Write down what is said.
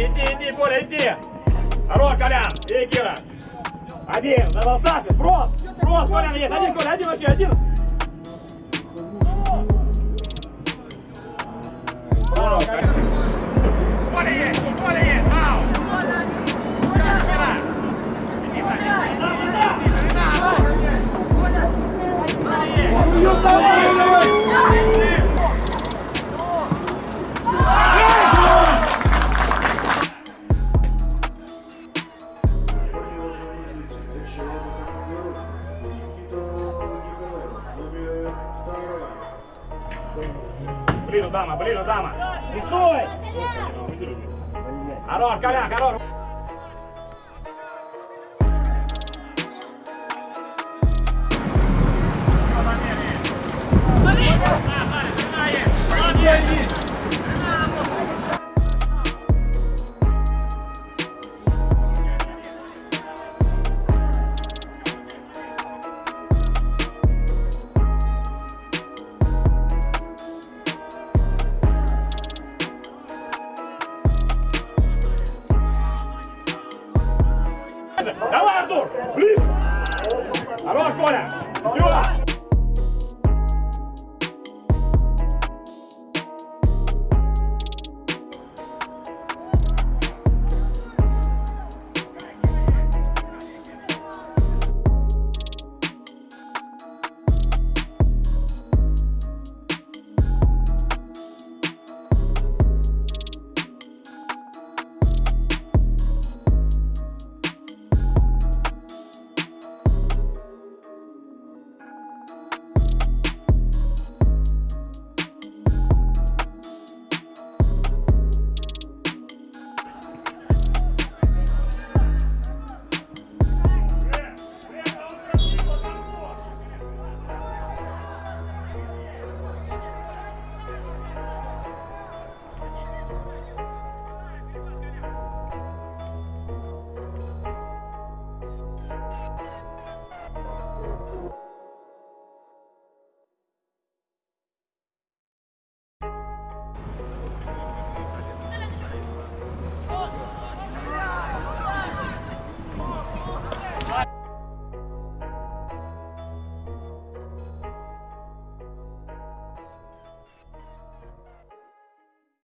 иди, иди, Коля, иди. Хорош, Колян, иди, Кира. Один, на волосатый, брос, брос, Колян есть, один, Коля, один вообще, один. Колян. Коля Коля есть, Ближе, дама, ближе, дама. Рисуй! Хорош, Колян, хорош. Давай, Артур! Ближе! Хорош, Коля! Все!